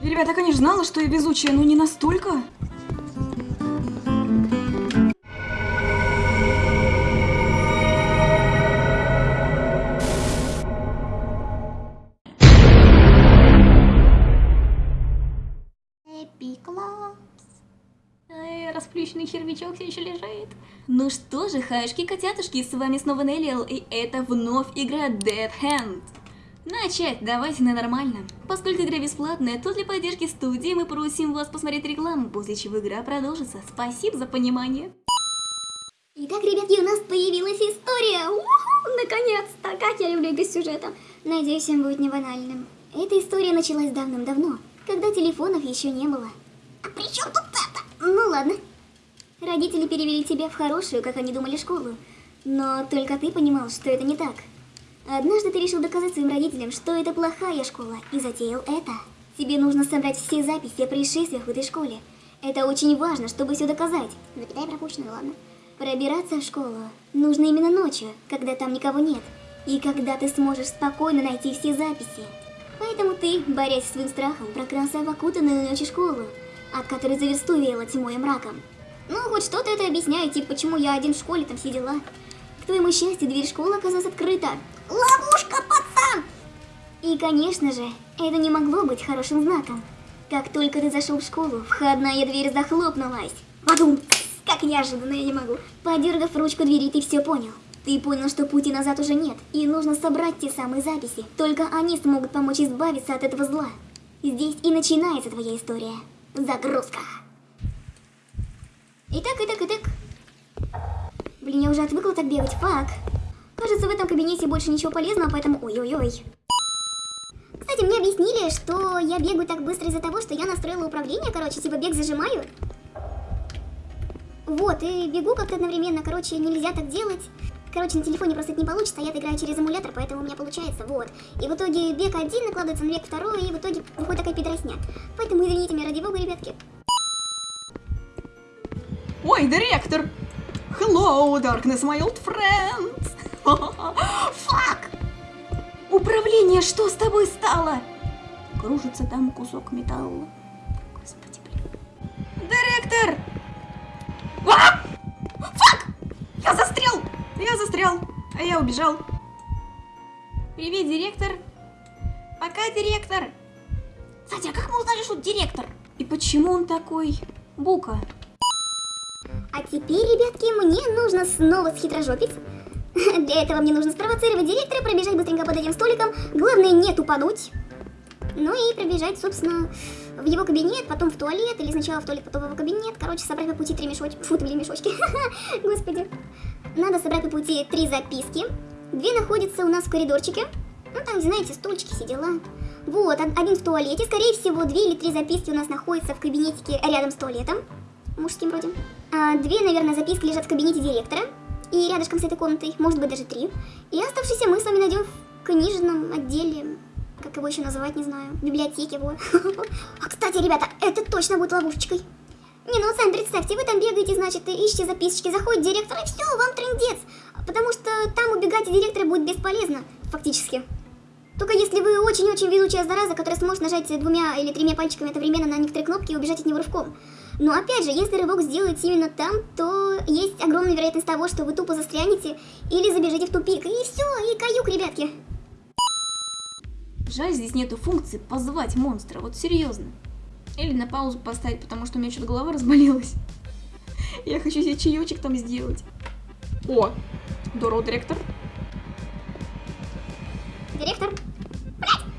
Ребята, я, конечно, знала, что я везучая, но не настолько. Расплющенный червячок все еще лежит. Ну что же, хашки-котятушки, с вами снова Неллиэл, и это вновь игра Dead Hand. Начать давайте на нормальном. Поскольку игра бесплатная, то для поддержки студии мы просим вас посмотреть рекламу, после чего игра продолжится. Спасибо за понимание. Итак, ребятки, у нас появилась история. Наконец-то! Как я люблю без сюжета. Надеюсь, он будет не банальным. Эта история началась давным-давно, когда телефонов еще не было. А при чем тут это? Ну ладно. Родители перевели тебя в хорошую, как они думали, школу. Но только ты понимал, что это не так. Однажды ты решил доказать своим родителям, что это плохая школа, и затеял это. Тебе нужно собрать все записи о происшествиях в этой школе. Это очень важно, чтобы все доказать. Запятая пропущена, ладно. Пробираться в школу нужно именно ночью, когда там никого нет, и когда ты сможешь спокойно найти все записи. Поэтому ты, борясь с своим страхом, прокрался в окутанную ночью школу, от которой за версту веяло тьмой и мраком. Ну, хоть что-то это объясняет, типа, почему я один в школе, там все твоему счастью, дверь школы оказалась открыта. Ловушка, пацан! И, конечно же, это не могло быть хорошим знаком. Как только ты зашел в школу, входная дверь захлопнулась. Подум, как неожиданно, я не могу. Подергав ручку двери, ты все понял. Ты понял, что пути назад уже нет, и нужно собрать те самые записи. Только они смогут помочь избавиться от этого зла. Здесь и начинается твоя история. Загрузка. Итак, итак, итак. Блин, я уже отвыкла так бегать, фак. Кажется, в этом кабинете больше ничего полезного, поэтому... Ой-ой-ой. Кстати, мне объяснили, что я бегаю так быстро из-за того, что я настроила управление, короче, типа бег зажимаю. Вот, и бегу как-то одновременно, короче, нельзя так делать. Короче, на телефоне просто это не получится, а я играю через эмулятор, поэтому у меня получается, вот. И в итоге бег один накладывается на бег второй, и в итоге выходит такая пидоросня. Поэтому извините меня, ради бога, ребятки. Ой, директор! Hello, darkness, my old friend! Фак! Управление, что с тобой стало? Кружится там кусок металла. Господи, блин. Директор! Фак! Я застрял! Я застрял, а я убежал. Привет, директор. Пока, директор. Кстати, а как мы узнали, что директор? И почему он такой? Бука. А теперь, ребятки, мне нужно снова схитрожопить. Для этого мне нужно спровоцировать директора, пробежать быстренько под этим столиком. Главное, не тупануть. Ну и пробежать, собственно, в его кабинет, потом в туалет, или сначала в туалет, потом в его кабинет. Короче, собрать по пути три мешочки. Фу, блин, мешочки. Господи. Надо собрать по пути три записки. Две находятся у нас в коридорчике. Ну, там, знаете, стульчики, все дела. Вот, один в туалете. Скорее всего, две или три записки у нас находятся в кабинетике рядом с туалетом. Мужским вроде. А две, наверное, записки лежат в кабинете директора. И рядышком с этой комнатой, может быть, даже три. И оставшиеся мы с вами найдем в книжном отделе. Как его еще называть, не знаю. Библиотеке, вот. А, кстати, ребята, это точно будет ловушечкой. Не, ну сами представьте, вы там бегаете, значит, и ищете записочки, заходит директор, и все, вам трендец. Потому что там убегать от директора будет бесполезно, фактически. Только если вы очень-очень везучая зараза, которая сможет нажать двумя или тремя пальчиками одновременно на некоторые кнопки и убежать от него рывком. Но опять же, если рывок сделаете именно там, то есть огромная вероятность того, что вы тупо застрянете или забежите в тупик. И все, и каюк, ребятки. Жаль, здесь нету функции позвать монстра, вот серьезно. Или на паузу поставить, потому что у меня что-то голова разболелась. Я хочу себе чаечек там сделать. О, здорово, директор. Директор. Блядь!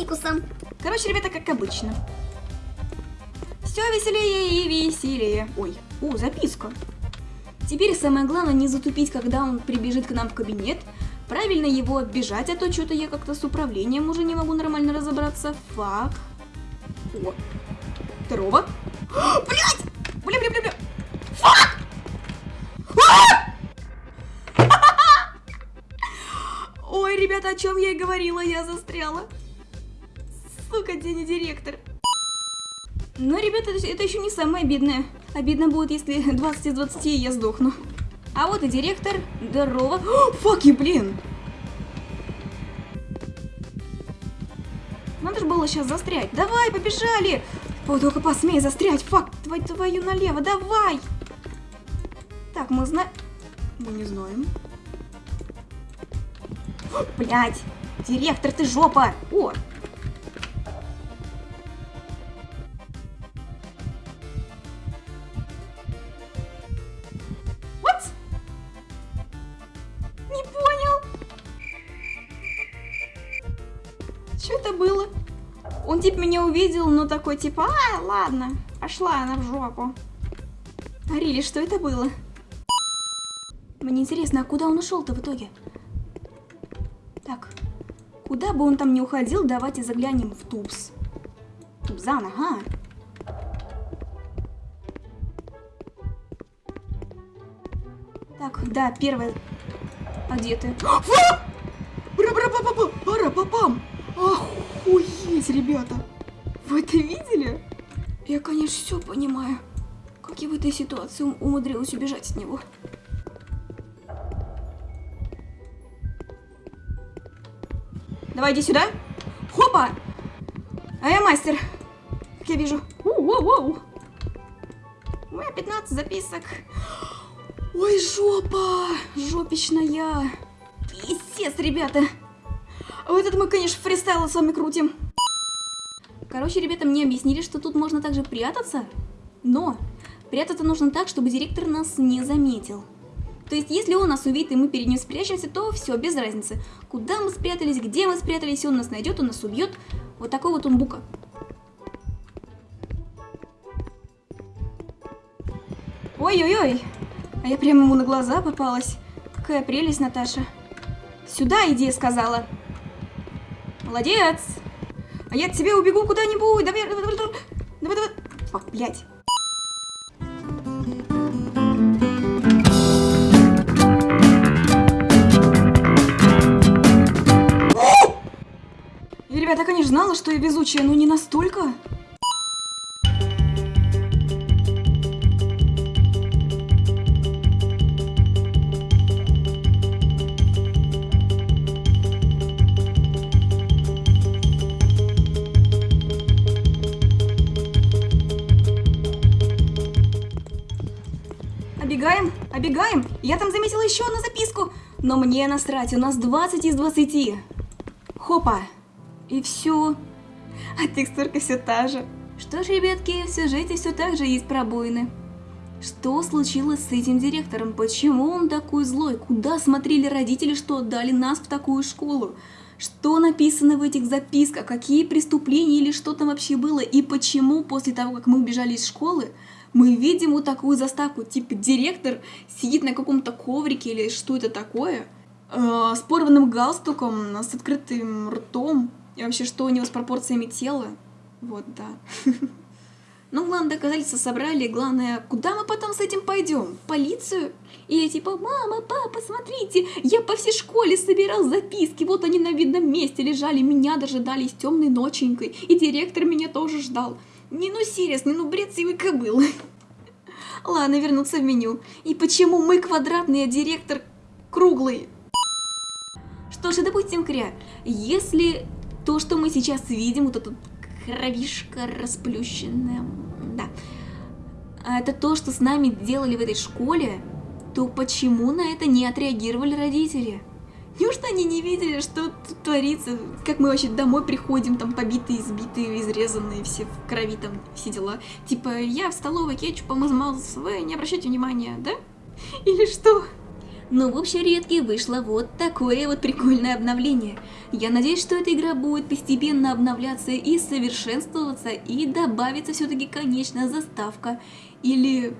Фикусом? Короче, ребята, как обычно. Все веселее и веселее. Ой, о, записка. Теперь самое главное не затупить, когда он прибежит к нам в кабинет. Правильно его оббежать, а то что-то я как-то с управлением уже не могу нормально разобраться. Фак. О. Здорово. Блять! Бля, бля, бля, бля. Фак! Ой, ребята, о чем я и говорила, я застряла. Сука, день директор. Но, ребята, это еще не самое обидное. Обидно будет, если 20 из 20 я сдохну. А вот и директор. Здорово. Факи, блин. Надо же было сейчас застрять. Давай, побежали. О, только посмей застрять. Фак, твою, твою налево, давай. Так, мы знаем... Мы не знаем. Блять, директор, ты жопа. О, Он типа меня увидел, но такой типа, а, ладно, пошла она в жопу. Арили, что это было? Мне интересно, а куда он ушел-то в итоге? Так, куда бы он там не уходил, давайте заглянем в Тубс. Тубзан, ага. Так, да, первое. А где ты? Бра-бра-ба-ба-ба! Охуеть, ребята! Вы это видели? Я, конечно, все понимаю. Как я в этой ситуации ум- умудрилась убежать от него. Давай, иди сюда. Хопа! А я мастер. Как я вижу. Воу-воу-воу. У меня 15 записок. Ой, жопа! Жопичная! Писец, ребята! А вот это мы, конечно, фристайлы с вами крутим. Короче, ребята, мне объяснили, что тут можно также прятаться, но прятаться нужно так, чтобы директор нас не заметил. То есть, если он нас увидит и мы перед ним спрячемся, то все, без разницы. Куда мы спрятались, где мы спрятались, он нас найдет, он нас убьет. Вот такой вот он бука. Ой-ой-ой, а я прямо ему на глаза попалась. Какая прелесть, Наташа. Сюда иди, сказала. Молодец. А я от тебя убегу куда-нибудь. Давай, давай, давай, давай. Давай, давай. О, блядь. Я, ребята, конечно, знала, что я везучая, но не настолько. Обегаем, обегаем. Я там заметила еще одну записку. Но мне насрать, у нас 20 из 20. Хопа. И все. А текстурка все та же. Что ж, ребятки, в сюжете все так же есть пробоины. Что случилось с этим директором? Почему он такой злой? Куда смотрели родители, что отдали нас в такую школу? Что написано в этих записках? Какие преступления или что там вообще было? И почему после того, как мы убежали из школы, мы видим вот такую заставку, типа директор сидит на каком-то коврике или что это такое, э, с порванным галстуком, с открытым ртом, и вообще что у него с пропорциями тела. Вот, да. Ну, главное, доказательства собрали, главное, куда мы потом с этим пойдем? В полицию? Или типа, мама, папа, смотрите, я по всей школе собирал записки, вот они на видном месте лежали, меня дожидались темной ноченькой, и директор меня тоже ждал. Не, ну, серьезно, ну, бред сивой кобылы. Ладно, вернуться в меню. И почему мы квадратный, а директор круглый? Что ж, допустим, Кря, если то, что мы сейчас видим, вот этот кровишка расплющенная, да, а это то, что с нами делали в этой школе, то почему на это не отреагировали родители? Неужто они не видели, что тут творится, как мы вообще домой приходим, там побитые, избитые, изрезанные, все в крови, там все дела. Типа, я в столовой кетчупом измазался, вы не обращайте внимания, да? Или что? Ну, в общем, редкий вышло вот такое вот прикольное обновление. Я надеюсь, что эта игра будет постепенно обновляться и совершенствоваться, и добавится все-таки конечная заставка. Или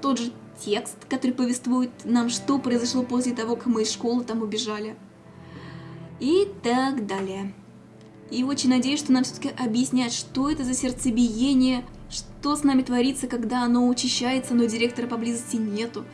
тот же текст, который повествует нам, что произошло после того, как мы из школы там убежали. И так далее. И очень надеюсь, что нам все-таки объяснят, что это за сердцебиение, что с нами творится, когда оно учащается, но директора поблизости нету.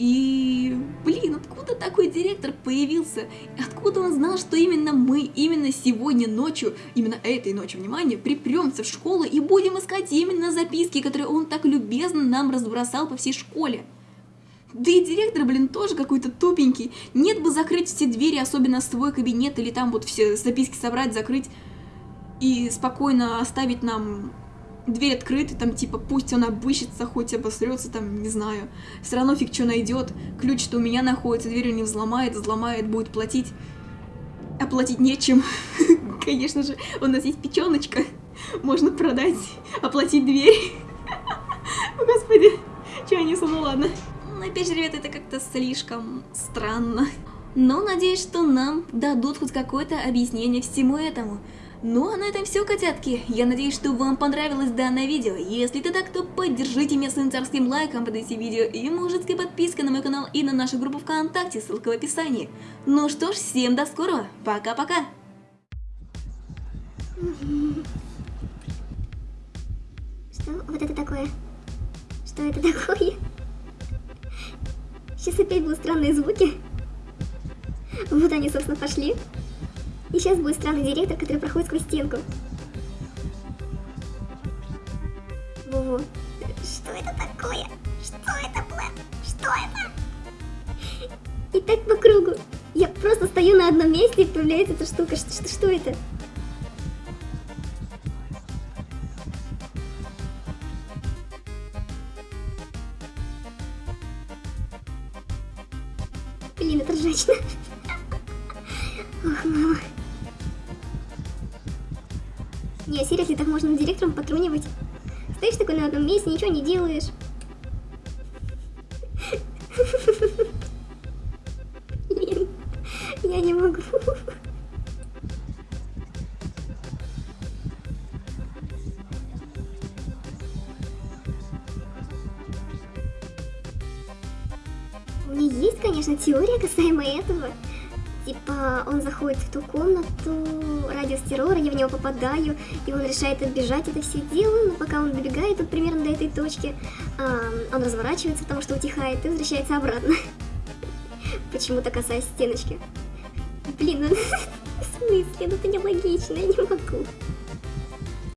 И, блин, откуда такой директор появился? Откуда он знал, что именно мы, именно сегодня ночью, именно этой ночью, внимание, припремся в школу и будем искать именно записки, которые он так любезно нам разбросал по всей школе? Да и директор, блин, тоже какой-то тупенький. Нет бы закрыть все двери, особенно свой кабинет, или там вот все записки собрать, закрыть и спокойно оставить нам дверь открытой, там типа пусть он обыщется, хоть обосрется, там, не знаю. Все равно фиг что найдет. Ключ-то у меня находится, дверь не взломает, взломает, будет платить. А платить нечем. Конечно же, у нас есть печеночка. Можно продать, оплатить дверь. Господи, что я несу, ну ладно. Ну, Опять же, ребята, это как-то слишком странно. Но надеюсь, что нам дадут хоть какое-то объяснение всему этому. Ну а на этом все, котятки. Я надеюсь, что вам понравилось данное видео. Если это так, то поддержите меня своим царским лайком под этим видео и мужицкой подпиской на мой канал и на нашу группу ВКонтакте, ссылка в описании. Ну что ж, всем до скорого. Пока-пока. Что вот это такое? Что это такое? Сейчас опять будут странные звуки. Вот они, собственно, пошли. И сейчас будет странный директор, который проходит сквозь стенку. Во-во. Что это такое? Что это, Блэк? Что это? И так по кругу. Я просто стою на одном месте, и появляется эта штука. Что, что, что это? Не, серьезно, так можно директором потрунивать. Стоишь такой на одном месте, ничего не делаешь. Блин, я не могу. У меня есть, конечно, теория касаемо этого. Типа, он заходит в ту комнату, радиус террора, я в него попадаю, и он решает отбежать, это все делаю, но пока он добегает вот примерно до этой точки, а, он разворачивается, потому что утихает, и возвращается обратно. Почему-то касаясь стеночки. Блин, ну в смысле, ну это нелогично, я не могу.